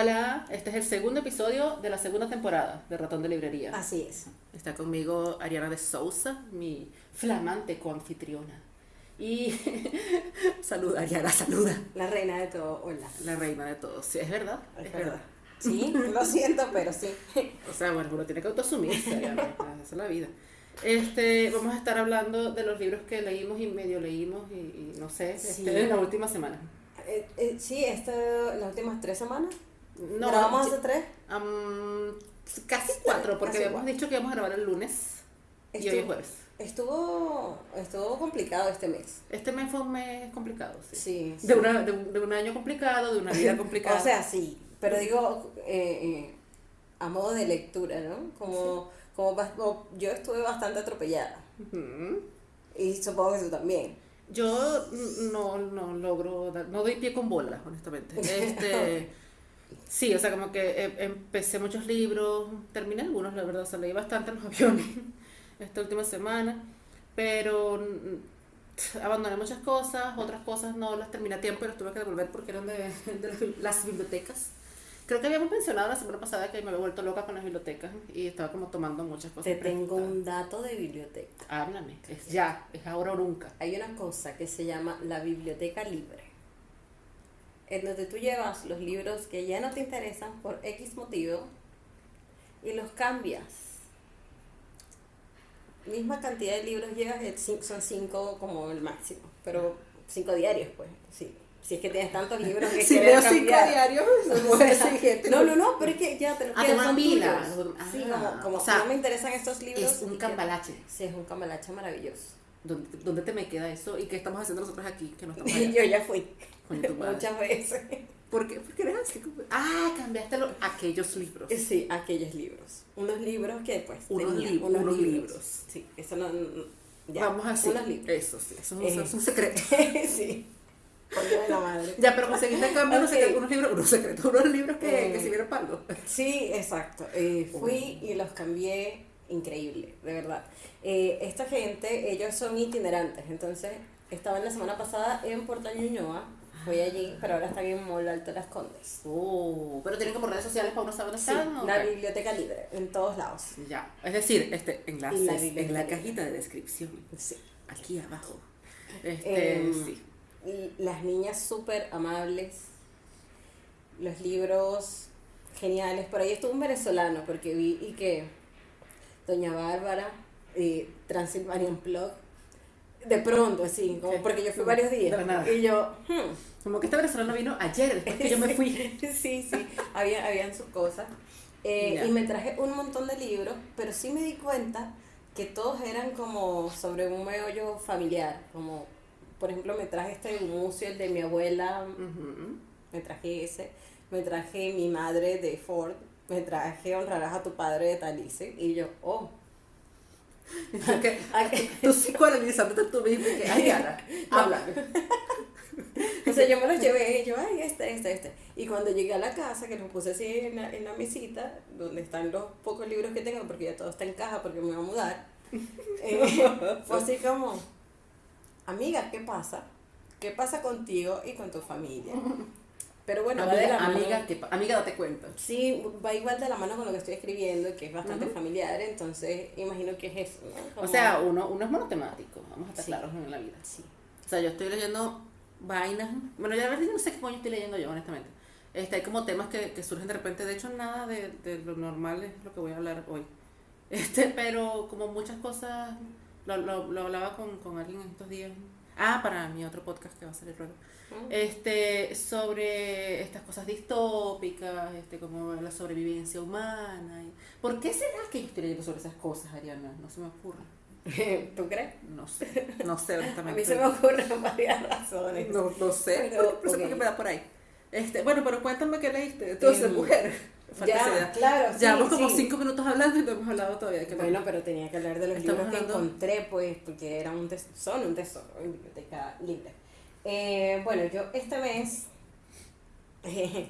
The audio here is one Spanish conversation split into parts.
Hola, este es el segundo episodio de la segunda temporada de Ratón de Librería. Así es. Está conmigo Ariana de Sousa, mi flamante coanfitriona. Y saluda, Ariana, saluda. La reina de todo, hola. La reina de todos. Sí, es verdad, es, verdad. Sí, lo siento, pero sí. O sea, bueno, uno tiene que autoasumirse, Ariana, esa es la vida. Este, vamos a estar hablando de los libros que leímos y medio leímos y, y no sé, Sí. este, en la última semana. Eh, eh, sí, esta, las últimas tres semanas. No, ¿Grabamos hace tres? am, casi cuatro, porque habíamos dicho que íbamos a grabar el lunes y hoy es jueves. estuvo, estuvo complicado este mes. Este mes fue un mes complicado, sí. Sí. sí. De, una, de, un, de un año complicado, de una vida complicada. O sea, sí, pero digo eh, eh, a modo de lectura, ¿no? Como, como, yo estuve bastante atropellada y supongo que tú también. Yo no, no logro, dar- no doy pie con bola, honestamente. Este, sí, o sea, como que em- empecé muchos libros, terminé algunos, la verdad, o sea, leí bastante en los aviones esta última semana, pero abandoné muchas cosas, otras cosas no las terminé a tiempo y las tuve que devolver porque eran de, de las bibli- las bibliotecas. Creo que habíamos mencionado la semana pasada que me había vuelto loca con las bibliotecas y estaba como tomando muchas cosas. Te tengo un dato de biblioteca. Háblame, es ya, es ahora o nunca. Hay una cosa que se llama la biblioteca libre, en donde tú llevas los libros que ya no te interesan por X motivo y los cambias. Misma cantidad de libros llevas, eh, son cinco como el máximo, pero cinco diarios, pues, sí. Si es que tienes tantos libros que Si quieres leo cinco cambiar. diarios, O sea, que no, no, no, pero es que ya te los Ah, quedas, pila. tuyos. Sí, Ah, como, como o sea, no me interesan estos libros. Es un cambalache. Sí, es un cambalache maravilloso. ¿Dónde, ¿Dónde te me queda eso? ¿Y qué estamos haciendo nosotros aquí? Que no estamos allá? yo ya fui Coño, tu madre. muchas veces. ¿Por qué? ¿Por qué eres así? Ah, cambiaste lo- aquellos libros. Sí, aquellos libros. Unos libros que pues Unos tenía, li- unos libros. Sí, eso no, no- ya, Vamos a decir. unos libros. Eso sí, eso, es un- Eh. es un secreto. sí. Coño de la madre. Ya, pero conseguiste en cambio unos, Ok. secretos, unos libros, unos secretos, unos libros que, Eh. que sirvieron para algo. Sí, exacto. Eh, fui y los cambié increíble, de verdad. Eh, esta gente, ellos son itinerantes, entonces estaban la semana pasada en Puerto Ñuñoa, fui allí, pero ahora están en Mall Alto Las Condes. Oh, pero tienen como redes sociales para uno saber dónde Sí, están. ¿o la biblioteca libre, en todos lados. Ya, es decir, este, enlaces La en la cajita de descripción, Sí. aquí abajo. Este, Em, sí. Y las niñas súper amables, los libros geniales. Por ahí estuvo un venezolano, porque vi y que Doña Bárbara, y Transylvanian Plug, de pronto, así, como porque yo fui varios días. Nada. Y yo, hmm, Como que este venezolano vino ayer, después que yo me fui. sí, sí, había, habían sus cosas. Eh, Ya. y me traje un montón de libros, pero sí me di cuenta que todos eran como sobre un meollo familiar, como por ejemplo me traje este museo, el de mi abuela, Ujú. me traje ese, me traje mi madre de Ford, me traje honrarás a tu padre de Talice, y yo, oh, Que- Ay, Tú psicoanalizándote tú mismo y que, ay, Ana, habla. o sea, yo me los llevé, y yo, ay, este, este, este. Y cuando llegué a la casa, que los puse así en la, en la mesita, donde están los pocos libros que tengo, porque ya todo está en caja, porque me voy a mudar, eh, fue así como, amiga, ¿qué pasa? ¿Qué pasa contigo y con tu familia? Pero bueno, va de amiga, la mano. amiga, ¿qué pa- amiga, date cuenta. Sí, va igual de la mano con lo que estoy escribiendo, que es bastante Ujú. familiar, entonces imagino que es eso, ¿no? O Como- sea, uno, uno es monotemático, vamos a estar Sí. claros en la vida. sí. O sea, yo estoy leyendo vainas. Bueno, ya la verdad no sé qué coño estoy leyendo yo, honestamente. Este, hay como temas que, que surgen de repente. De hecho, nada de, de lo normal es lo que voy a hablar hoy. Este, pero como muchas cosas, lo, lo, lo hablaba con, con alguien en estos días. Ah, para mi otro podcast que va a salir luego. Mm. Este, sobre estas cosas distópicas, este, como la sobrevivencia humana. y- ¿Por qué será que yo estoy leyendo sobre esas cosas, Ariana? No se me ocurre. ¿Tú crees? No sé, no sé A honestamente. mí se me ocurren varias razones. No, no sé, Pero, no sé por ok. qué me da por ahí. Este, bueno, pero cuéntame qué leíste. Entonces, Em, mujer. Ya, claro, sí, Llevamos como sí. cinco minutos hablando y no hemos hablado todavía qué Bueno, pero tenía que hablar de los Estamos libros que encontré, pues, porque eran un tes- son un tesoro en biblioteca libre. Eh, bueno, yo este mes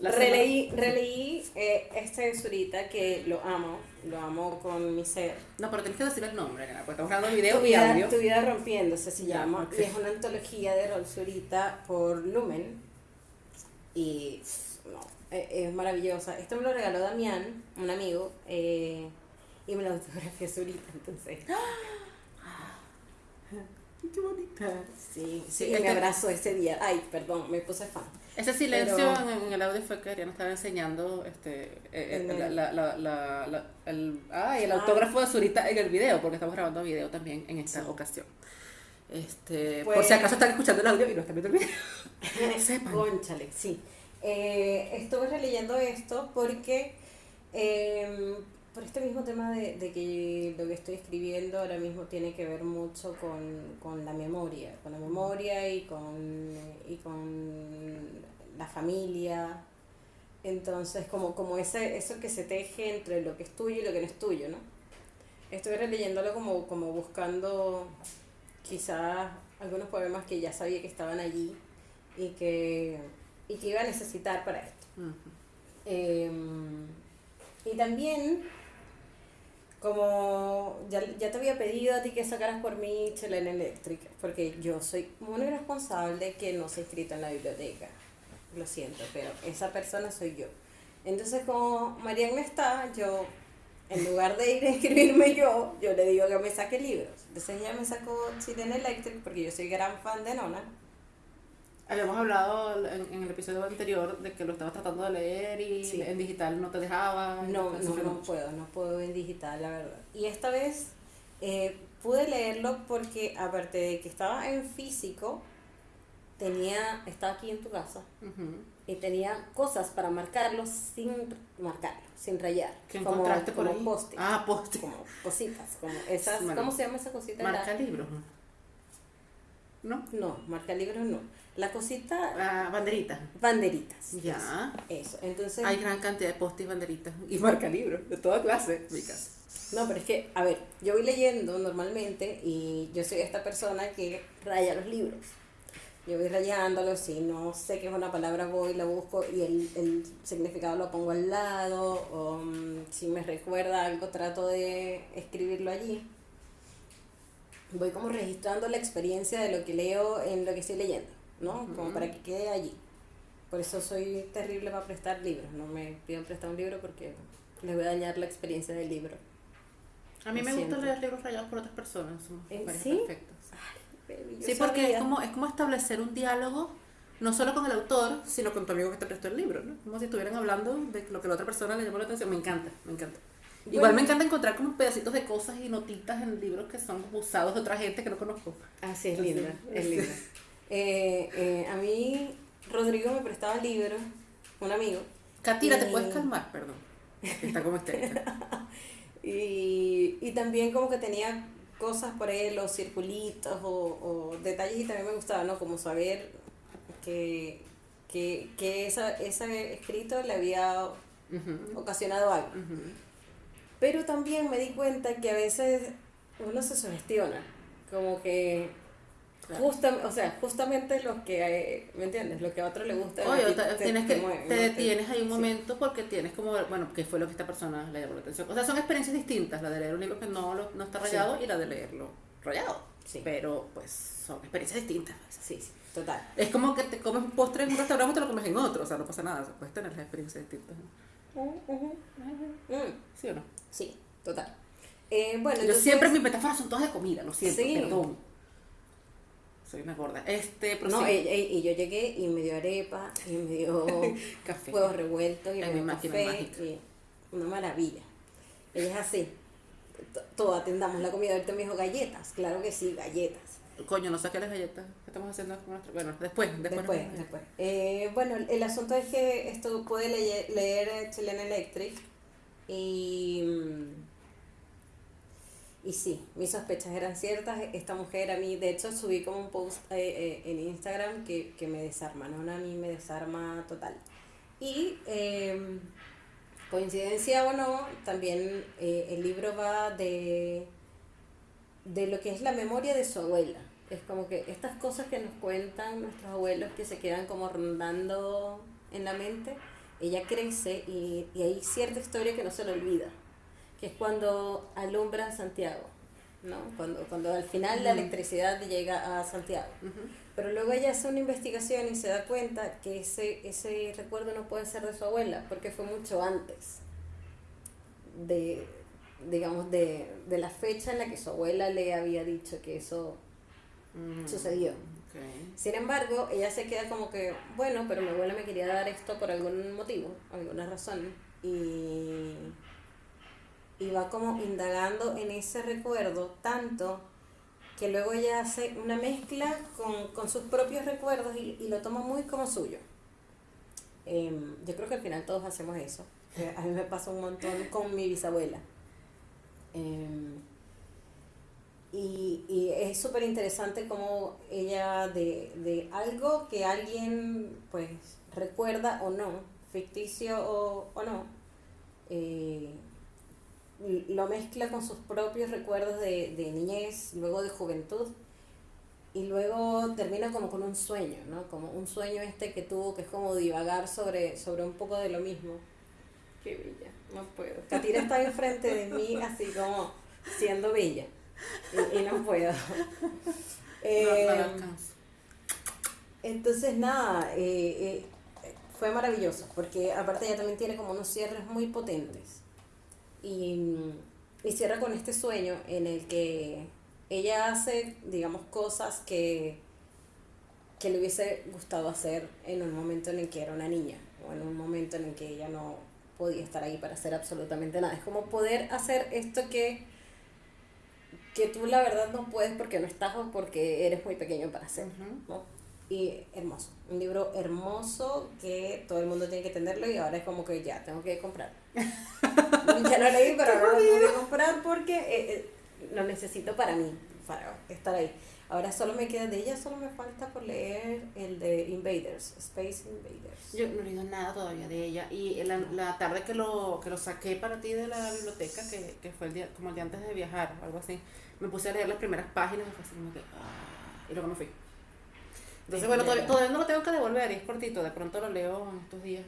La releí, releí eh, este Zurita que lo amo, lo amo con mi ser. No, pero tienes que decir el nombre, porque estamos grabando video Tu y vida, audio. tu vida rompiéndose se Ya, llama. Y es una antología de Rol Zurita por Lumen. Y no, eh, es maravillosa. Esto me lo regaló Damián, un amigo, eh, y me lo autografió Zurita, entonces. Qué bonita. Sí, sí, Sí, y me abrazó ese día. Ay, perdón, me puse fan. Ese silencio Pero- en, el audio fue que Ariana estaba enseñando este, eh, eh, la, el- la, la, la, el, ay, el Ah. autógrafo de Zurita en el video, porque estamos grabando video también en esta Sí. ocasión. Este, Pues- por si acaso están escuchando el audio y no están viendo el video. Sepan. Conchale, sí. Eh, estuve releyendo esto porque eh, por este mismo tema de, de que lo que estoy escribiendo ahora mismo tiene que ver mucho con, con la memoria, con la memoria y con, y con la familia. Entonces, como, como ese, eso que se teje entre lo que es tuyo y lo que no es tuyo, ¿no? Estuve releyéndolo como, como buscando quizás algunos poemas que ya sabía que estaban allí y que, y que iba a necesitar para esto. Eh, y también, como ya, ya te había pedido a ti que sacaras por mí Chelena Electric, porque yo soy muy responsable que no se ha inscrito en la biblioteca. Lo siento, pero esa persona soy yo. Entonces, como Marian no está, yo, en lugar de ir a inscribirme yo, yo le digo que me saque libros. Entonces ella me sacó Chilena Electric porque yo soy gran fan de Nona. Habíamos hablado en, en el episodio anterior de que lo estabas tratando de leer y Sí. en digital no te dejaba. No, no, no puedo, no puedo en digital, la verdad. Y esta vez eh, pude leerlo porque aparte de que estaba en físico, tenía, estaba aquí en tu casa Ujú. y tenía cosas para marcarlo sin marcarlo, sin rayar. ¿Qué como, encontraste por como ahí? post Ah, post como cositas, como esas, Bueno, ¿cómo se llama esa cosita? Marca libros. ¿No? no, marca libros no. La cosita, Ah, banderitas. banderitas. Ya. Eso, eso. entonces... Hay gran cantidad de post y banderitas. Y marca libros, de toda clase, en mi casa. No, pero es que, a ver, yo voy leyendo normalmente y yo soy esta persona que raya los libros. Yo voy rayándolos y no sé qué es una palabra, voy, la busco y el, el significado lo pongo al lado. O mm, si me recuerda algo, trato de escribirlo allí. Voy como registrando la experiencia de lo que leo en lo que estoy leyendo, ¿no? Como Ujú. para que quede allí. Por eso soy terrible para prestar libros. No me pidan prestar un libro porque les voy a dañar la experiencia del libro. A mí Lo me gusta leer libros rayados por otras personas. Son ¿Eh, sí? perfectos. Baby, yo Sí, porque es como, es como establecer un diálogo, no solo con el autor, sino con tu amigo que te prestó el libro, ¿no? Como si estuvieran hablando de lo que la otra persona le llamó la atención. Me encanta, me encanta. Igual Bueno. me encanta encontrar como pedacitos de cosas y notitas en libros que son usados de otra gente que no conozco. Ah, sí, es Así, linda, es linda. Eh, eh, a mí, Rodrigo me prestaba libros, un amigo, Katira, ¿te puedes calmar? Perdón. Está como histérica. y, y también como que tenía cosas por ahí, los circulitos o, o detalles y también me gustaba, ¿no? Como saber que, que, que esa, ese escrito le había ocasionado algo. Pero también me di cuenta que a veces uno se sugestiona, como que Claro. justa- o sea, justamente lo que, eh, ¿me entiendes? Lo que a otro le gusta. Oye, te- tienes que, mueve, te ¿no? detienes ahí un sí. momento porque tienes como, bueno, qué fue lo que esta persona le llamó la atención. O sea, son experiencias distintas, la de leer un libro que no, lo- no está Sí. rayado y la de leerlo rayado. Sí. Pero, pues, son experiencias distintas. Sí, sí, total. Es como que te comes un postre en un restaurante y te lo comes en otro, o sea, no pasa nada, puedes tener las experiencias distintas. Mm, ¿Sí o no? sí, total. Eh, bueno, Yo entonces- siempre mis metáforas son todas de comida, lo siento, Sí. perdón. Soy una gorda. Este, No, prosigue. y, y- yo llegué y me dio arepa, y me dio Café. huevos revueltos, y me dio café, y una maravilla. Ella es así. Todo atendamos la comida. Ahorita me dijo galletas. Claro que sí, galletas. Coño, no saqué las galletas. ¿Qué estamos haciendo con nuestro? Bueno, después, después. Después, después. Eh, bueno, el asunto es que esto pude leer, leer Chilena Electric y, mm, y sí, mis sospechas eran ciertas. Esta mujer a mí, de hecho, subí como un post eh, eh, en Instagram que, que me desarma, ¿no? A mí me desarma total. Y eh, coincidencia o no, también eh, el libro va de, de lo que es la memoria de su abuela. Es como que estas cosas que nos cuentan nuestros abuelos que se quedan como rondando en la mente, ella crece y, y hay cierta historia que no se le olvida, que es cuando alumbra Santiago. ¿no? Cuando, cuando al final la electricidad llega a Santiago. Pero luego ella hace una investigación y se da cuenta que ese, ese recuerdo no puede ser de su abuela, porque fue mucho antes de, digamos, de, la fecha en la que su abuela le había dicho que eso mm, sucedió. Sin embargo, ella se queda como que, bueno, pero mi abuela me quería dar esto por algún motivo, alguna razón, y, y va como indagando en ese recuerdo tanto que luego ella hace una mezcla con, sus propios recuerdos y, lo toma muy como suyo. Em, yo creo que al final todos hacemos eso. A mí me pasa un montón con mi bisabuela. Em, y, y, es súper interesante como ella de, de, algo que alguien pues recuerda o no, ficticio o, o no, eh, lo mezcla con sus propios recuerdos de, de niñez, luego de juventud, y luego termina como con un sueño, ¿no? Como un sueño este que tuvo, que es como divagar sobre, sobre un poco de lo mismo. Qué bella, no puedo. Katira está enfrente de mí así como siendo bella, y, no puedo. Eh, entonces, nada, eh, eh, fue maravilloso, porque aparte ella también tiene como unos cierres muy potentes y, y cierra con este sueño en el que ella hace, digamos, cosas que, que le hubiese gustado hacer en un momento en el que era una niña o en un momento en el que ella no podía estar ahí para hacer absolutamente nada. Es como poder hacer esto que, que tú la verdad no puedes porque no estás o porque eres muy pequeño para hacer. Y hermoso, un libro hermoso que todo el mundo tiene que tenerlo y ahora es como que ya, tengo que comprar. ya lo leí, pero ahora lo que comprar porque eh, eh, lo necesito para mí, para estar ahí. Ahora solo me queda de ella, solo me falta por leer el de Invaders, Space Invaders. Yo no he leído nada todavía de ella y la, la tarde que lo, que lo saqué para ti de la biblioteca, que, que fue el día, como el día antes de viajar, algo así, me puse a leer las primeras páginas y fue así como que, ah, y luego me fui. Entonces, bueno, todavía, no lo tengo que devolver, es cortito, de pronto lo leo en estos días.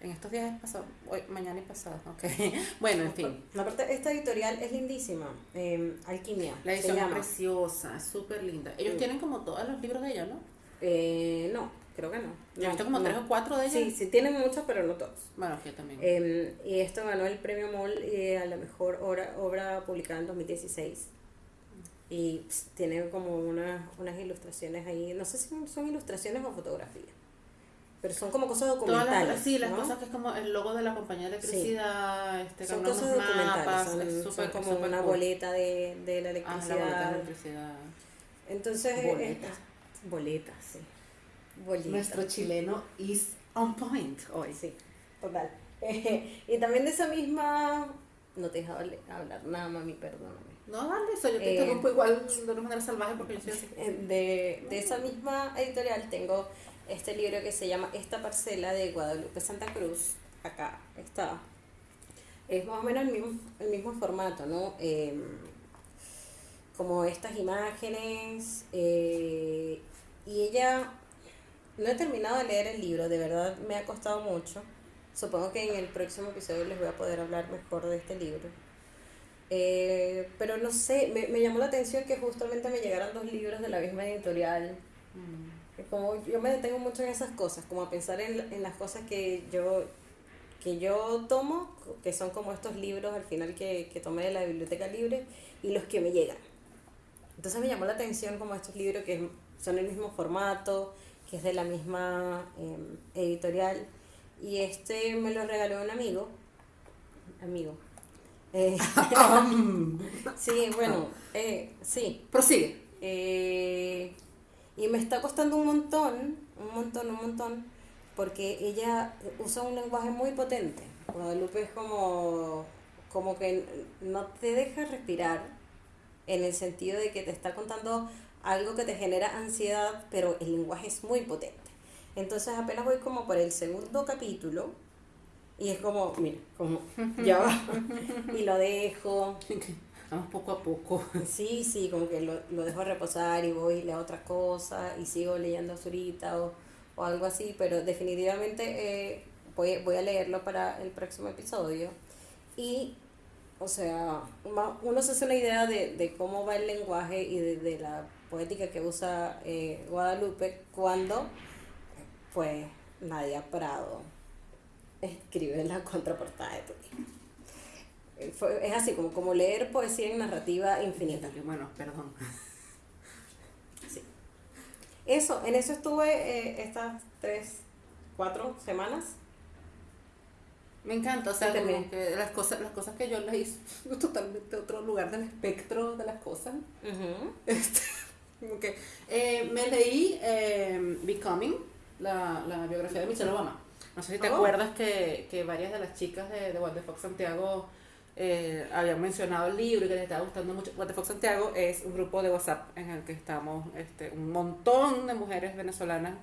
En estos días es pasado, hoy, mañana y pasado, ok. bueno, en fin. Aparte, esta editorial es lindísima, eh, Alquimia. La edición es preciosa, súper linda. Ellos tienen como todos los libros de ella, ¿no? Eh, no, creo que no. Yo he visto como tres o cuatro de ellos. Sí, sí, tienen muchos, pero no todos. Bueno, yo también. Eh, y esto ganó el premio MOL eh, a la mejor obra, obra publicada en 2016 y tiene como una, unas ilustraciones ahí, no sé si son ilustraciones o fotografías, pero son como cosas documentales. Las, sí, las cosas que es como el logo de la compañía de electricidad, este, son cosas documentales, son, son como una boleta de, de la electricidad. Ah, la boleta de electricidad. Entonces, eh, boleta. Eh, boleta, sí. Boleta. Nuestro chileno is on point hoy. Sí, total. y también de esa misma, no te he dejado hablar nada, mami, perdóname. No, dale, eso yo te eh, interrumpo igual de una manera salvaje porque yo soy así. Eh, de, de esa misma editorial tengo este libro que se llama Esta parcela de Guadalupe Santa Cruz. Acá está. Es más o menos el mismo, el mismo formato, ¿no? Em, como estas imágenes. Eh, y ella, no he terminado de leer el libro, de verdad me ha costado mucho. Supongo que en el próximo episodio les voy a poder hablar mejor de este libro eh, pero no sé, me, me, llamó la atención que justamente me llegaran dos libros de la misma editorial. Mm. Como yo me detengo mucho en esas cosas, como a pensar en, en las cosas que yo, que yo tomo, que son como estos libros al final que, que tomé de la biblioteca libre, y los que me llegan. Entonces me llamó la atención como estos libros que son el mismo formato, que es de la misma em, editorial. Y este me lo regaló un amigo, amigo, eh, sí, bueno, eh, sí. Prosigue. Y me está costando un montón, un montón, un montón, porque ella usa un lenguaje muy potente. Guadalupe es como, como que no te deja respirar en el sentido de que te está contando algo que te genera ansiedad, pero el lenguaje es muy potente. Entonces apenas voy como por el segundo capítulo, y es como, mira, como ya va. y lo dejo. Vamos poco a poco. Sí, sí, como que lo, lo dejo reposar y voy y leo otra cosa y sigo leyendo Zurita o, o algo así, pero definitivamente eh, voy, voy a leerlo para el próximo episodio. Y o sea, uno se hace una idea de, de cómo va el lenguaje y de, la poética que usa eh, Guadalupe cuando, pues, Nadia Prado escribe la contraportada de tu libro. Eh, es así, como, como leer poesía en narrativa infinita. Bueno, perdón. Sí. Eso, en eso estuve eh, estas tres, cuatro semanas me encanta, o sea, como que las cosas, las cosas que yo leí totalmente otro lugar del espectro de las cosas. este, como que, eh, me leí eh, Becoming, la, la, biografía de Michelle Obama. No sé si te oh. acuerdas que, que, varias de las chicas de, de What the Fox Santiago eh, habían mencionado el libro y que les estaba gustando mucho. What the Fox Santiago es un grupo de WhatsApp en el que estamos este, un montón de mujeres venezolanas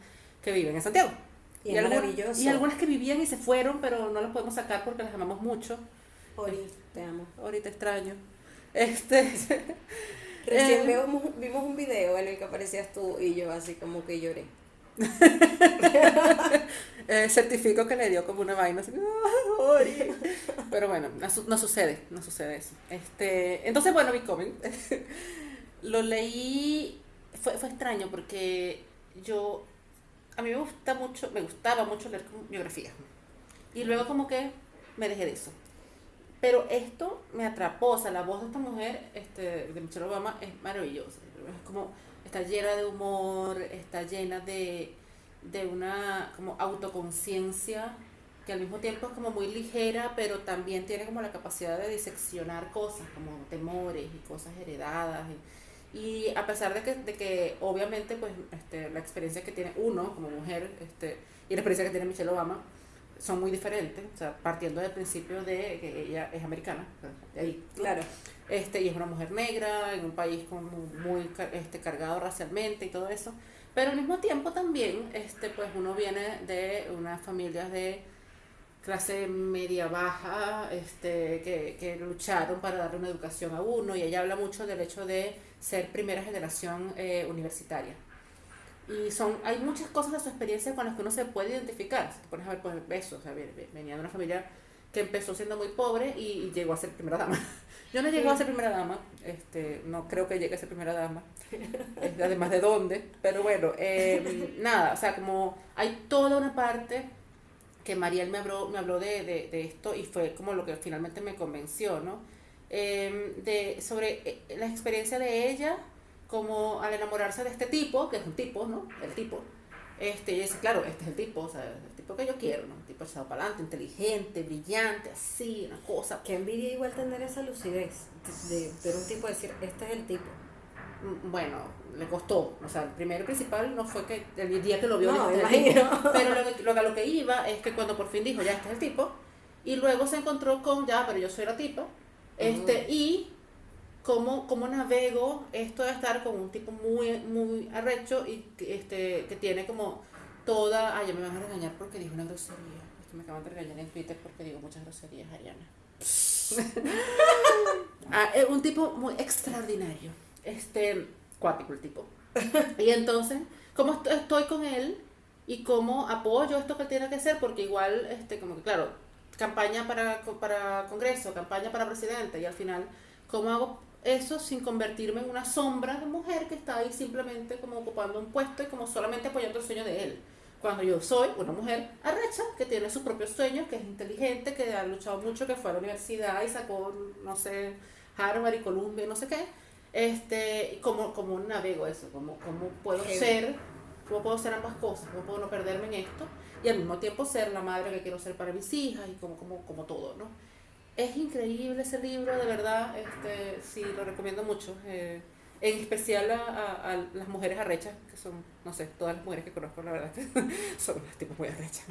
que viven en Santiago. Y, algunas, y algunas que vivían y se fueron, pero no las podemos sacar porque las amamos mucho. Ahorita te amo. Ahorita extraño. Este. Recién eh, vimos, un video en el que aparecías tú y yo así como que lloré. eh, certifico que le dio como una vaina así, pero bueno, no, sucede, no sucede eso. Este, entonces, bueno, Becoming, lo leí, fue, fue extraño porque yo a mí me gusta mucho, me gustaba mucho leer biografías. Y luego como que me dejé de eso. Pero esto me atrapó, o sea, la voz de esta mujer, este, de Michelle Obama, es maravillosa. Es como, está llena de humor, está llena de, de una como autoconciencia que al mismo tiempo es como muy ligera, pero también tiene como la capacidad de diseccionar cosas, como temores y cosas heredadas. Y, y a pesar de que, de que obviamente pues este, la experiencia que tiene uno como mujer este, y la experiencia que tiene Michelle Obama son muy diferentes, o sea, partiendo del principio de que ella es americana, de ahí, claro, este, y es una mujer negra en un país como muy este, cargado racialmente y todo eso, pero al mismo tiempo también, este, pues uno viene de unas familias de clase media baja, este, que, que lucharon para darle una educación a uno, y ella habla mucho del hecho de ser primera generación eh, universitaria. Y son, hay muchas cosas de su experiencia con las que uno se puede identificar. Si te pones a ver, pues, eso, o sea, venía de una familia que empezó siendo muy pobre y, llegó a ser primera dama. Yo no llegué a ser primera dama, este, no creo que llegue a ser primera dama, además de dónde, pero bueno, em, nada, o sea, como hay toda una parte que Mariel me habló, me habló de, de, de esto y fue como lo que finalmente me convenció, ¿no? Em, de, sobre eh, la experiencia de ella como al enamorarse de este tipo, que es un tipo, ¿no? El tipo. Este, y dice, claro, este es el tipo, o sea, el tipo que yo quiero, ¿no? Un tipo echado para adelante, inteligente, brillante, así, una cosa. Que envidia igual tener esa lucidez de ver un tipo decir, este es el tipo. Mm, bueno, le costó, o sea, el primero y principal no fue que el día que lo vio, no, pero lo, lo, lo que iba es que cuando por fin dijo, ya, este es el tipo, y luego se encontró con, ya, pero yo soy la tipa, este, y cómo, cómo navego esto de estar con un tipo muy, muy arrecho y este, que tiene como toda. Ay, ya me van a regañar porque dijo una grosería. Esto me acaban de regañar en Twitter porque digo muchas groserías, Ariana. ah, es un tipo muy extraordinario. Este, cuático el tipo. Y entonces, ¿cómo estoy con él? Y cómo apoyo esto que tiene que hacer, porque igual, este, como que claro, campaña para, para Congreso, campaña para presidente, y al final, ¿cómo hago eso sin convertirme en una sombra de mujer que está ahí simplemente como ocupando un puesto y como solamente apoyando el sueño de él? Cuando yo soy una mujer arrecha, que tiene sus propios sueños, que es inteligente, que ha luchado mucho, que fue a la universidad y sacó, no sé, Harvard y Columbia y no sé qué, este, ¿cómo, cómo navego eso? ¿Cómo, cómo puedo ser? ¿Cómo puedo ser ambas cosas? ¿Cómo puedo no perderme en esto? y al mismo tiempo ser la madre que quiero ser para mis hijas y como, como, como todo, ¿no? Es increíble ese libro, de verdad, este, sí, lo recomiendo mucho. Eh, en especial a, las mujeres arrechas, que son, no sé, todas las mujeres que conozco, la verdad, son las tipos muy arrechas.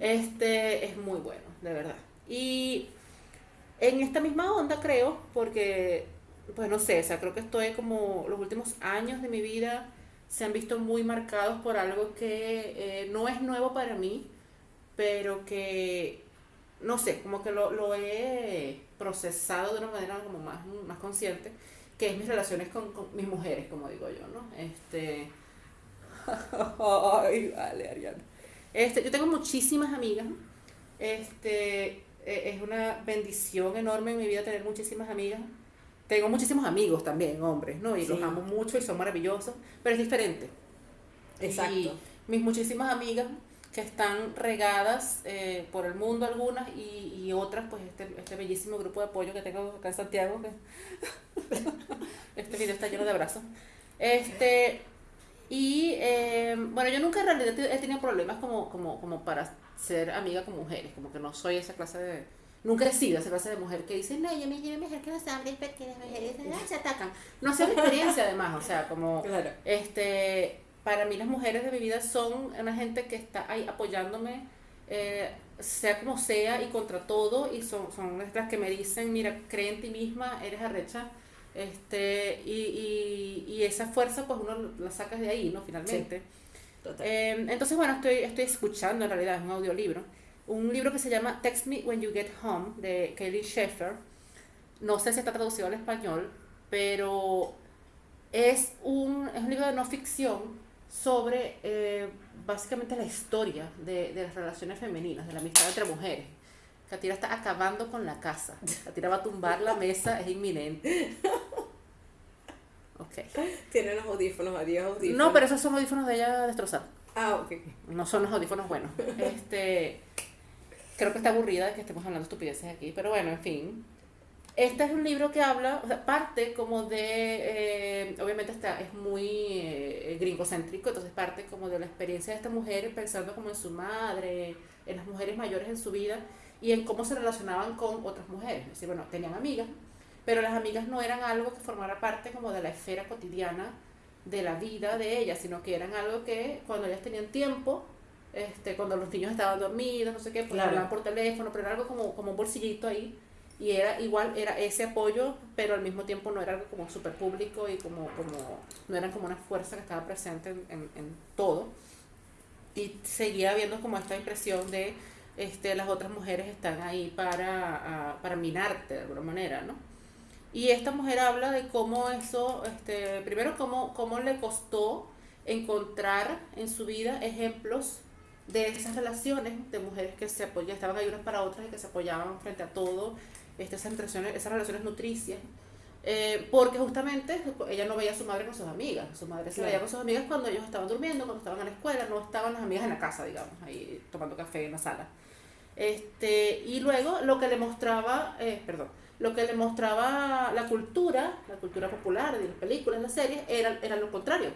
Este es muy bueno, de verdad. Y en esta misma onda creo, porque, pues no sé, o sea, creo que estoy como los últimos años de mi vida se han visto muy marcados por algo que eh, no es nuevo para mí, pero que, no sé, como que lo, lo, he procesado de una manera como más, más consciente, que es mis relaciones con, con mis mujeres, como digo yo, ¿no? Este... Ay, vale, Ariana. Este, yo tengo muchísimas amigas, este, eh, es una bendición enorme en mi vida tener muchísimas amigas. Tengo muchísimos amigos también, hombres, ¿no? Y los Sí. amo mucho y son maravillosos, pero es diferente. Exacto. Y mis muchísimas amigas que están regadas eh, por el mundo algunas y, y otras, pues este, este bellísimo grupo de apoyo que tengo acá en Santiago, que este video está lleno de abrazos. Este, y eh, bueno, yo nunca en realidad he tenido problemas como, como, como para ser amiga con mujeres, como que no soy esa clase de... Nunca he sido esa clase de mujer que dice, no, yo me quiero mejor que los hombres porque las mujeres se atacan. No sé la experiencia además, o sea, como... Claro. Este, para mí las mujeres de mi vida son una gente que está ahí apoyándome, eh, sea como sea y contra todo, y son, son las que me dicen, mira, cree en ti misma, eres arrecha, este, y, y, y esa fuerza pues uno la sacas de ahí, ¿no? Finalmente. Total. Eh, entonces, bueno, estoy, estoy escuchando, en realidad es un audiolibro, un libro que se llama Text Me When You Get Home, de Kelly Sheffer. No sé si está traducido al español, pero es un, es un libro de no ficción sobre eh, básicamente la historia de, de las relaciones femeninas, de la amistad entre mujeres. Katira está acabando con la casa. Katira va a tumbar la mesa, es inminente. Ok. Tiene unos audífonos, adiós audífonos. No, pero esos son audífonos de ella destrozados. Ah, ok. No son los audífonos buenos. Este, creo que está aburrida de que estemos hablando estupideces aquí, pero bueno, en fin. Este es un libro que habla, o sea, parte como de, eh, obviamente está, es muy eh, gringocéntrico, entonces parte como de la experiencia de esta mujer pensando como en su madre, en las mujeres mayores en su vida y en cómo se relacionaban con otras mujeres. Es decir, bueno, tenían amigas, pero las amigas no eran algo que formara parte como de la esfera cotidiana de la vida de ellas, sino que eran algo que cuando ellas tenían tiempo, este, cuando los niños estaban dormidos, no sé qué, pues Claro. hablaban por teléfono, pero era algo como, como un bolsillito ahí. Y era igual, era ese apoyo, pero al mismo tiempo no era algo como súper público y como, como, no eran como una fuerza que estaba presente en, en, todo. Y seguía habiendo como esta impresión de este, las otras mujeres están ahí para, ah, para minarte de alguna manera, ¿no? Y esta mujer habla de cómo eso, este, primero cómo, cómo le costó encontrar en su vida ejemplos de esas relaciones de mujeres que se apoyaban, estaban ahí unas para otras y que se apoyaban frente a todo, este, esas, relaciones, esas relaciones nutricias. Eh, porque justamente ella no veía a su madre con sus amigas, su madre se Claro. veía con sus amigas cuando ellos estaban durmiendo, cuando estaban en la escuela, no estaban las amigas en la casa, digamos, ahí tomando café en la sala. Este, y luego lo que le mostraba, eh, perdón, lo que le mostraba la cultura, la cultura popular, de las películas, las series, era, era lo contrario.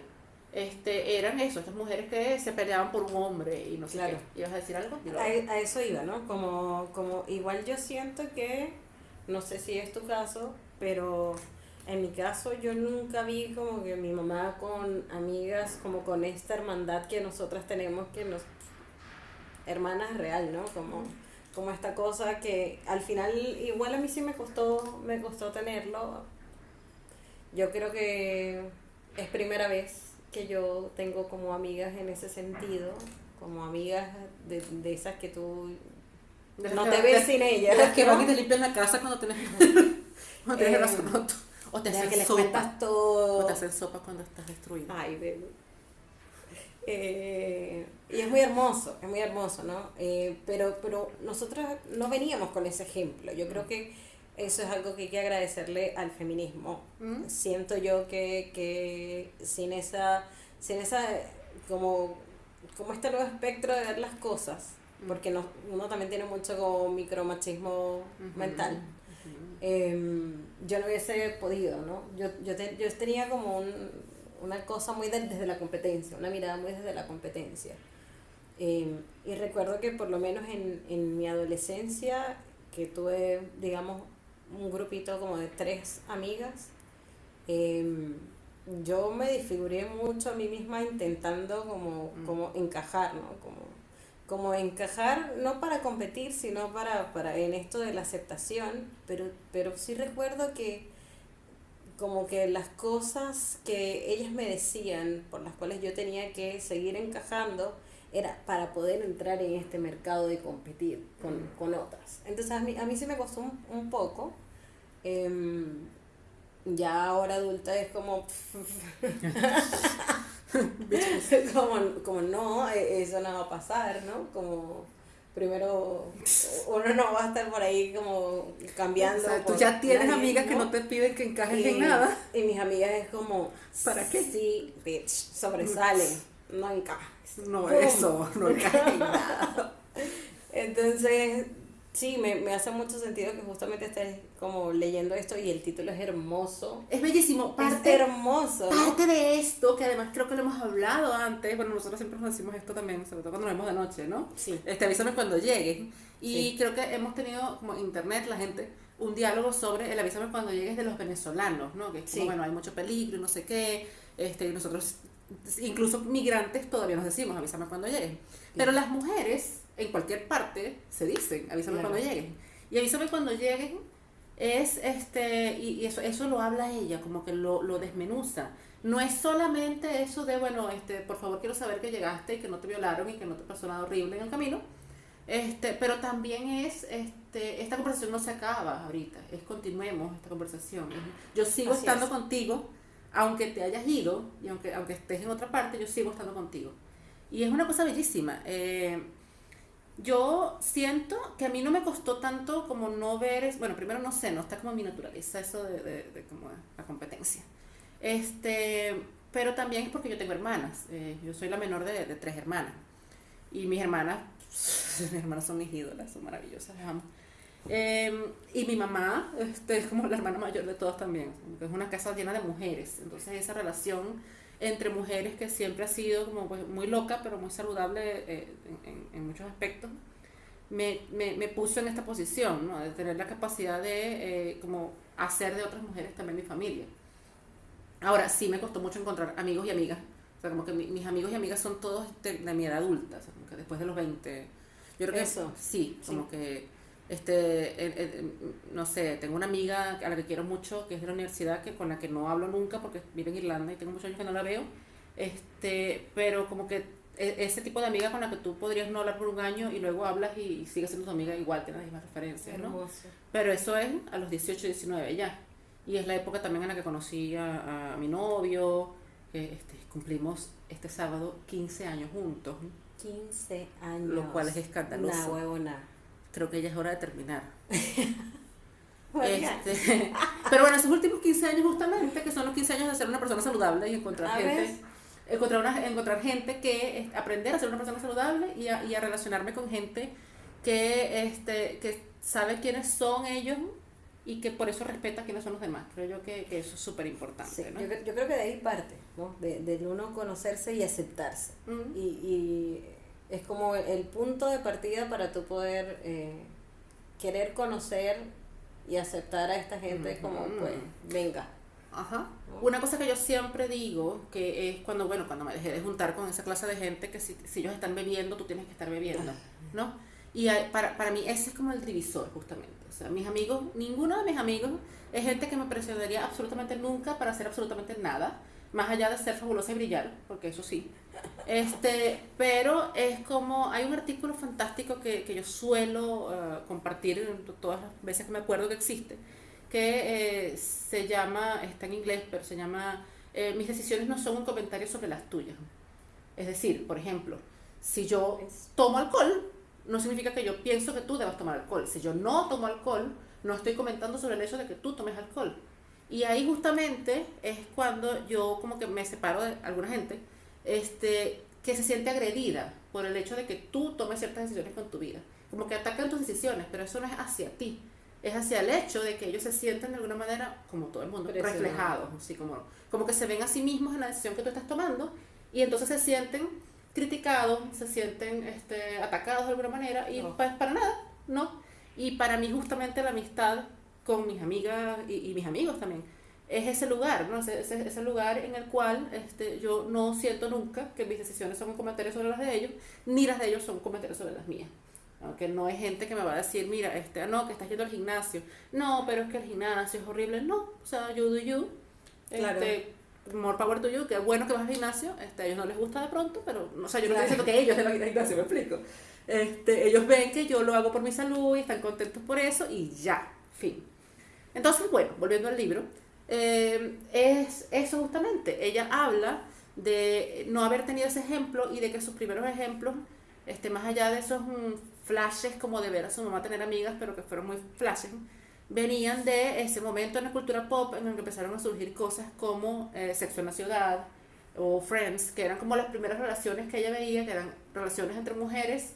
Este, eran eso, estas mujeres que se peleaban por un hombre y no sé Claro. qué. ¿Ibas a decir algo? A, a eso iba, ¿no? Como, como igual yo siento que, no sé si es tu caso, pero en mi caso yo nunca vi como que mi mamá con amigas, como con esta hermandad que nosotras tenemos, que nos... Hermanas real, ¿no? Como, como esta cosa que al final igual a mí sí me costó, me costó tenerlo. Yo creo que es primera vez que yo tengo como amigas en ese sentido, como amigas de, de esas que tú De no te ves sin de ellas. las que van y te limpian la casa cuando tienes, cuando tienes el Eh, brazo roto. O te hacen que sopa. todo. O te hacen sopa cuando estás destruida. Ay, bebé. Eh, y es muy hermoso, es muy hermoso, ¿no? Eh, pero, pero nosotros no veníamos con ese ejemplo. Yo creo que eso es algo que hay que agradecerle al feminismo. ¿Mm? Siento yo que, que sin esa, sin esa, como, como este nuevo espectro de ver las cosas, Mm. Porque no, uno también tiene mucho como micromachismo mental. Em, yo no hubiese podido, ¿no? Yo, yo, te- yo tenía como un, una cosa muy de- desde la competencia, una mirada muy desde la competencia. Em, y recuerdo que por lo menos en, en mi adolescencia, que tuve, digamos, un grupito como de tres amigas, em, yo me disfiguré mucho a mí misma intentando como, Mm. como encajar, ¿no? Como, como encajar, no para competir, sino para, para en esto de la aceptación, pero, pero sí recuerdo que como que las cosas que ellas me decían, por las cuales yo tenía que seguir encajando, era para poder entrar en este mercado de competir con, Mm. con otras. Entonces a mí, a mí sí me costó un, un poco. em, ya ahora adulta es como... como, como no, e- eso no va a pasar, ¿no? Como, primero uno no va a estar por ahí como cambiando. O sea, tú ya tienes amigas que no te piden que encajes en nada. Y mis amigas es como, ¿para qué? Sí, bitch, sobresalen, no encajes. No, eso, no encajes en nada. Entonces, Sí, me, me, hace mucho sentido que justamente estés como leyendo esto y el título es hermoso. Es bellísimo. Parte, es hermoso. Parte de esto, que además creo que lo hemos hablado antes, bueno, nosotros siempre nos decimos esto también, sobre todo cuando nos vemos de noche, ¿no? Sí. Este, avísame cuando llegues. Y creo que hemos tenido como internet, la gente, un diálogo sobre el avísame cuando llegues de los venezolanos, ¿no? Que es como, bueno, hay mucho peligro y no sé qué, este, y nosotros, incluso migrantes, todavía nos decimos avísame cuando llegues. Pero las mujeres en cualquier parte se dicen, avísame cuando lleguen. Y avísame cuando lleguen es, este, y, eso, eso lo habla ella, como que lo, lo desmenuza. No es solamente eso de, bueno, este, por favor quiero saber que llegaste y que no te violaron y que no te pasó nada horrible en el camino. Este, pero también es, este, esta conversación no se acaba ahorita, es continuemos esta conversación. Yo sigo estando contigo, aunque te hayas ido y aunque, aunque estés en otra parte, yo sigo estando contigo. Y es una cosa bellísima. Eh, yo siento que a mí no me costó tanto como no ver, bueno, primero no sé, no está como mi naturaleza eso de, de, como la competencia. Este, pero también es porque yo tengo hermanas, eh, yo soy la menor de, de, tres hermanas. Y mis hermanas, mis hermanas son mis ídolas, son maravillosas, las amo. Em, y mi mamá este, es como la hermana mayor de todas también, es una casa llena de mujeres, entonces esa relación entre mujeres que siempre ha sido como pues, muy loca, pero muy saludable eh, en, en, muchos aspectos, me, me, me, puso en esta posición, ¿no? de tener la capacidad de eh, como hacer de otras mujeres también mi familia. Ahora, sí me costó mucho encontrar amigos y amigas, o sea, como que mis amigos y amigas son todos de, de mi edad adulta, o sea, como que después de los 20, yo creo que Eso. sí, como que este, no sé, tengo una amiga a la que quiero mucho, que es de la universidad, que con la que no hablo nunca porque vive en Irlanda y tengo muchos años que no la veo, este, pero como que e, ese tipo de amiga con la que tú podrías no hablar por un año y luego hablas y, sigues siendo tu amiga igual, tienes las mismas referencias, ¿no? Pero eso es a los 18, 19 ya. Y es la época también en la que conocí a, a mi novio, este, cumplimos este sábado 15 años juntos. 15 años. Lo cual es escandaloso. Una huevona creo que ya es hora de terminar. este, pero bueno, esos últimos 15 años justamente, que son los 15 años de ser una persona saludable y encontrar gente, encontrar, una, encontrar gente que, aprender a ser una persona saludable y a, y a relacionarme con gente que, este, que sabe quiénes son ellos y que por eso respeta quiénes son los demás. Creo yo que, que eso es súper importante. ¿no? yo, yo, creo que de ahí parte, ¿no? de, de uno conocerse y aceptarse. y, y es como el punto de partida para tú poder eh, querer conocer y aceptar a esta gente como pues venga Ajá. Una cosa que yo siempre digo, que es cuando, bueno, cuando me dejé de juntar con esa clase de gente, que si, si ellos están bebiendo, tú tienes que estar bebiendo, ¿no? Y para, para mí ese es como el divisor, justamente. O sea, mis amigos, ninguno de mis amigos es gente que me presionaría absolutamente nunca para hacer absolutamente nada, más allá de ser fabulosa y brillar, porque eso sí, este, pero es como, hay un artículo fantástico que, que yo suelo uh, compartir todas las veces que me acuerdo que existe, que eh, se llama, está en inglés, pero se llama eh, Mis decisiones no son un comentario sobre las tuyas. Es decir, por ejemplo, si yo tomo alcohol, no significa que yo pienso que tú debas tomar alcohol. Si yo no tomo alcohol, no estoy comentando sobre el hecho de que tú tomes alcohol. Y ahí justamente es cuando yo como que me separo de alguna gente este, que se siente agredida por el hecho de que tú tomes ciertas decisiones con tu vida. Como que atacan tus decisiones, pero eso no es hacia ti. Es hacia el hecho de que ellos se sienten de alguna manera, como todo el mundo, reflejados, así como, como que se ven a sí mismos en la decisión que tú estás tomando y entonces se sienten criticados, se sienten este, atacados de alguna manera y pues para nada, ¿no? Y para mí justamente la amistad con mis amigas y, y mis amigos también es ese lugar, ¿no? Ese, ese, ese, lugar en el cual este, yo no siento nunca que mis decisiones son un comentario sobre las de ellos, ni las de ellos son un comentario sobre las mías. Aunque no hay gente que me va a decir, mira, este, ah, no, que estás yendo al gimnasio. No, pero es que el gimnasio es horrible. No, o sea, you do you. Claro. Este, more power to you, que bueno que vas al gimnasio. Este, a ellos no les gusta de pronto, pero, o sea, yo no estoy diciendo que ellos den al gimnasio, me explico. Este, ellos ven que yo lo hago por mi salud y están contentos por eso y ya, fin. Entonces, bueno, volviendo al libro, eh, es eso justamente. Ella habla de no haber tenido ese ejemplo y de que sus primeros ejemplos, este, más allá de esos flashes como de ver a su mamá tener amigas, pero que fueron muy flashes, venían de ese momento en la cultura pop en el que empezaron a surgir cosas como eh, Sexo en la Ciudad o Friends, que eran como las primeras relaciones que ella veía, que eran relaciones entre mujeres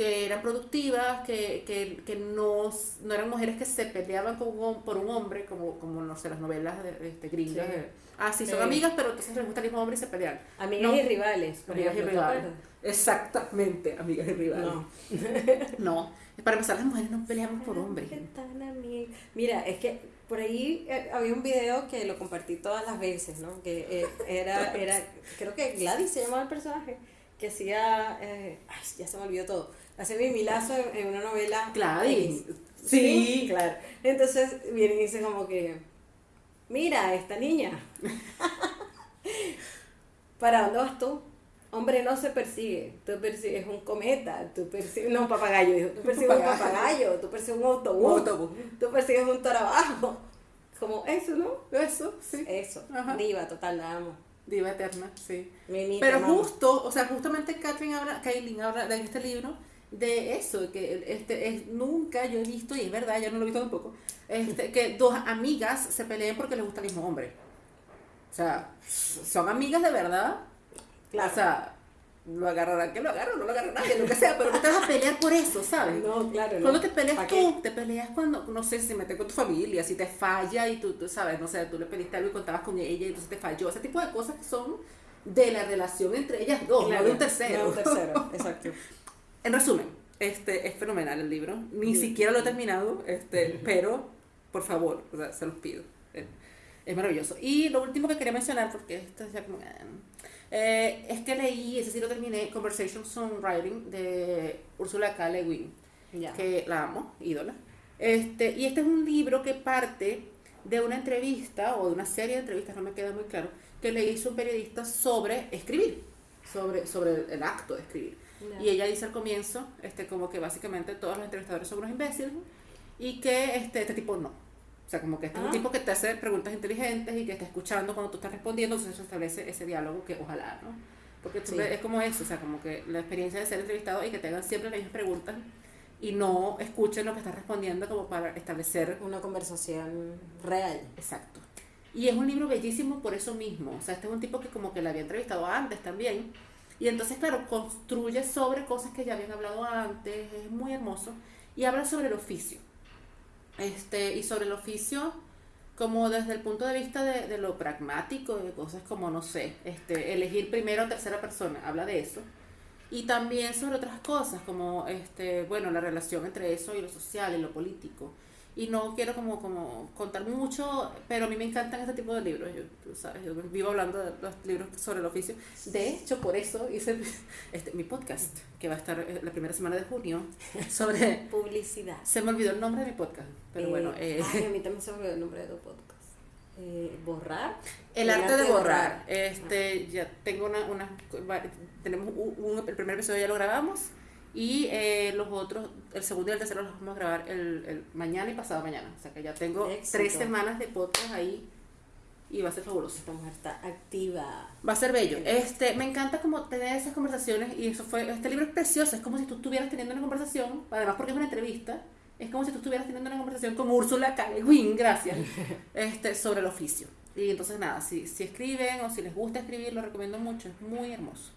que eran productivas, que, que, que no, no eran mujeres que se peleaban con un- por un hombre, como, como no sé, las novelas de, este, gringas. Sí. de, ah, sí, son Sí. amigas, pero entonces les gusta el mismo hombre y se pelean. Amigas No. y rivales. Amigas y ejemplo, ¿te rivales. Exactamente, amigas y rivales. No. No, para empezar, las mujeres no peleamos por hombres. ¿Qué tan ami- Mira, es que por ahí eh, había un video que lo compartí todas las veces, ¿no? Que eh, era, era, creo que Gladys se llamaba el personaje, que hacía, eh, ay, ya se me olvidó todo, hacía Mimilazo en, en una novela. Gladys. X. Sí. claro. Entonces viene y dice como que, mira, esta niña, ¿para dónde vas tú? Hombre no se persigue, tú persigues un cometa, tú persigues, no un papagayo, dijo, tú persigues un Papagayo. tú persigues un autobús, Un autobús. tú persigues un trabajo. Como eso, ¿no? Eso, sí. Eso, Ajá. diva, total, la amo. Diva eterna, sí. Pero justo, o sea, justamente Catherine habla, Kaylin habla de este libro de eso, que este es, nunca yo he visto, y es verdad, yo no lo he visto tampoco, este, que dos amigas se peleen porque les gusta el mismo hombre. O sea, son amigas de verdad. Claro. O sea, lo agarrarán que lo agarran, no lo agarran nadie, lo que sea, pero no te vas a pelear por eso, ¿sabes? No, claro, no. Cuando te peleas ¿Pa' tú, qué? te peleas cuando, no sé, si metes con tu familia, si te falla y tú, tú sabes, no sé, tú le pediste algo y contabas con ella y entonces te falló. Ese tipo de cosas que son de la relación entre ellas dos, Claro, no de un tercero. No de un tercero, exacto. En resumen, este es fenomenal el libro. Ni siquiera lo he terminado, este, pero por favor, o sea, se los pido. Eh, Es maravilloso. Y lo último que quería mencionar, porque esto es ya como. eh, es que leí, ese sí lo terminé, Conversation Songwriting de Ursula K. Le Guin Ya. que la amo, ídola. Este, y este es un libro que parte de una entrevista o de una serie de entrevistas, no me queda muy claro, que le hizo un periodista sobre escribir, sobre, sobre el acto de escribir. Y ella dice al comienzo, este, como que básicamente todos los entrevistadores son unos imbéciles y que este, este tipo no. O sea, como que este es un Ah. tipo que te hace preguntas inteligentes y que está escuchando cuando tú estás respondiendo, entonces se establece ese diálogo que ojalá, ¿no? Porque Sí. es como eso, o sea, como que la experiencia de ser entrevistado y que tengan siempre las mismas preguntas y no escuchen lo que estás respondiendo como para establecer Una conversación real. Exacto. Y es un libro bellísimo por eso mismo. O sea, este es un tipo que como que la había entrevistado antes también. Y entonces, claro, construye sobre cosas que ya habían hablado antes. Es muy hermoso. Y habla sobre el oficio. Este, y sobre el oficio como desde el punto de vista de, de lo pragmático, de cosas como, no sé, este, elegir primero o tercera persona. Habla de eso. Y también sobre otras cosas, como, este, bueno, la relación entre eso y lo social y lo político. Y no quiero como, como contar mucho, pero a mí me encantan este tipo de libros. Yo, tú sabes, yo vivo hablando de los libros sobre el oficio. De hecho, por eso hice este, mi podcast, que va a estar eh, la primera semana de junio, sobre... Publicidad. Se me olvidó el nombre de mi podcast, pero Eh, bueno, eh, ay, a mí también se me olvidó el nombre de tu podcast. Eh, borrar. El arte de borrar. Este, ya tengo una, una tenemos un, un- el primer episodio ya lo grabamos y eh, los otros, el segundo y el tercero los vamos a grabar el, el mañana y pasado mañana. O sea que ya tengo Éxito. tres semanas de podcast ahí y va a ser fabuloso. Esta mujer está activa. Va a ser bello. Este, me encanta como tener esas conversaciones y eso fue, este libro es precioso, es como si tú estuvieras teniendo una conversación, además porque es una entrevista, es como si tú estuvieras teniendo una conversación con Úrsula K. Guin, gracias, este, sobre el oficio. Y entonces nada, si, si escriben o si les gusta escribir, lo recomiendo mucho, es muy hermoso.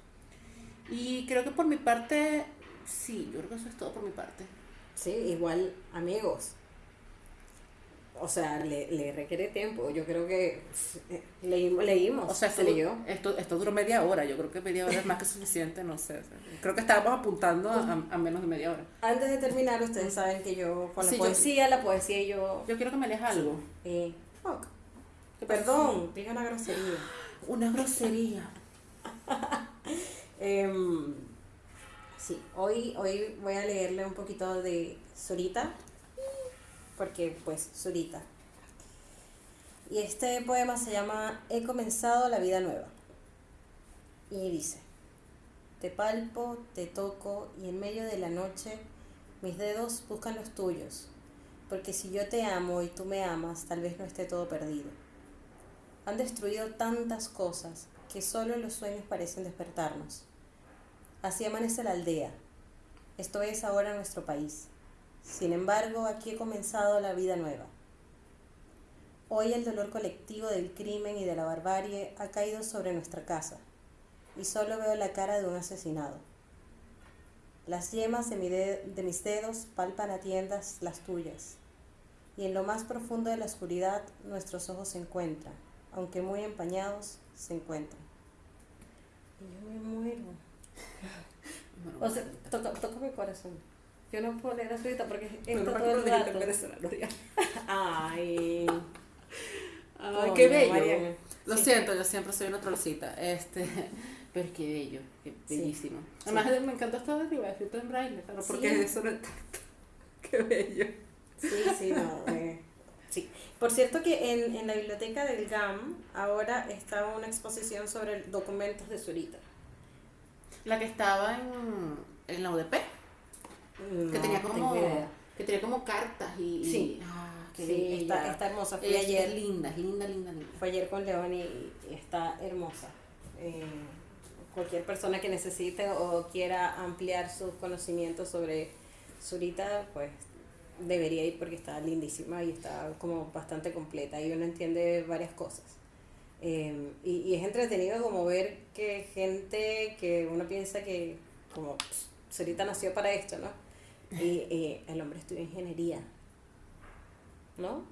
Y creo que por mi parte, sí, yo creo que eso es todo por mi parte. Sí, igual amigos. O sea, le, le requiere tiempo. Yo creo que eh, leímos, leímos. O sea, se esto, leyó. esto, esto duró media hora, yo creo que media hora es más que suficiente, no sé. creo que estábamos apuntando a, menos de media hora. Antes de terminar, ustedes saben que yo con la Sí, yo- poesía, la poesía y yo. Yo quiero que me leas algo. Eh, fuck. Perdón, dije una grosería. Una grosería. Em, sí, hoy, hoy voy a leerle un poquito de Zurita, porque pues Zurita. Y este poema se llama He comenzado la vida nueva. Y dice, te palpo, te toco y en medio de la noche mis dedos buscan los tuyos, porque si yo te amo y tú me amas, tal vez no esté todo perdido. Han destruido tantas cosas que solo los sueños parecen despertarnos. Así amanece la aldea, Esto es ahora nuestro país. Sin embargo, aquí he comenzado la vida nueva. Hoy el dolor colectivo del crimen y de la barbarie ha caído sobre nuestra casa y solo veo la cara de un asesinado. Las yemas de, de mis dedos palpan a tiendas las tuyas y en lo más profundo de la oscuridad nuestros ojos se encuentran, aunque muy empañados, se encuentran. Y yo me muero. o sea, toca, toca mi corazón. Yo no puedo leer ahorita porque esto todo el rato. Ay. Ay, qué bello. Lo siento, yo siempre soy una trolcita. Este, pero qué bello, qué bellísimo. Además, me encanta esto de arriba, escrito en braille, claro, porque eso no es tanto. Qué bello. Sí, sí, no. Eh, sí. Por cierto que en, en la biblioteca del GAM ahora está una exposición sobre documentos de Zurita. La que estaba en, en la UDP. que tenía como que tenía como cartas y, sí, ah, sí está, está, hermosa. Fue ayer. linda linda linda linda. Fue ayer con León y, está hermosa. Eh, cualquier persona que necesite o quiera ampliar sus conocimientos sobre Zurita pues debería ir porque está lindísima y está como bastante completa y uno entiende varias cosas. Em, y, y, es entretenido como ver que gente que uno piensa que como Sarita nació para esto, ¿no? Y el hombre estudió ingeniería, ¿no?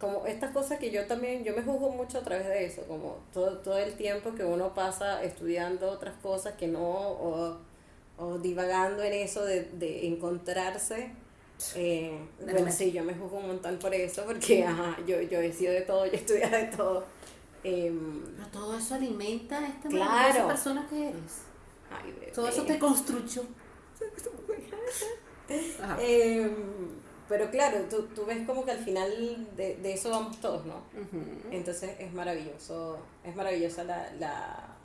Como estas cosas que yo también, yo me juzgo mucho a través de eso, como todo, todo el tiempo que uno pasa estudiando otras cosas que no, o, o divagando en eso de, de encontrarse eh, bueno, sí, yo me juzgo un montón por eso, porque ajá, yo, yo he sido de todo, yo he estudiado de todo. Eh, Pero todo eso alimenta esta claro. persona que eres. Ay, todo eso te construyó. eh, pero claro, tú, tú ves como que al final de, de eso vamos todos, ¿no? Entonces es maravilloso, es maravillosa la, la,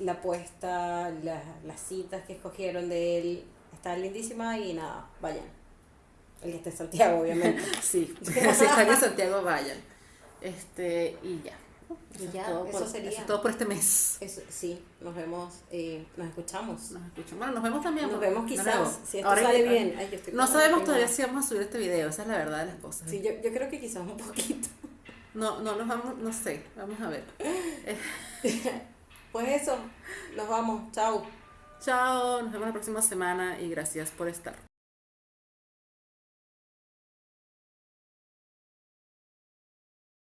la apuesta, la, las citas que escogieron de él, está lindísima y nada, vayan. El que esté en Santiago, obviamente. sí, si están en Santiago, vayan. Este, y ya. Eso, ya, es todo, eso por, sería. Eso es todo por este mes. Eso, sí, nos vemos, eh, nos escuchamos. Nos escuchamos. Bueno, nos vemos también. Nos vemos quizás, no, si esto Ahora sale que, bien. Ay, no sabemos todavía si vamos a subir este video, esa es la verdad de las cosas. Sí, yo, yo creo que quizás un poquito. No, no, nos vamos, no sé, vamos a ver. pues eso, nos vamos, chao. Chao, nos vemos la próxima semana y gracias por estar.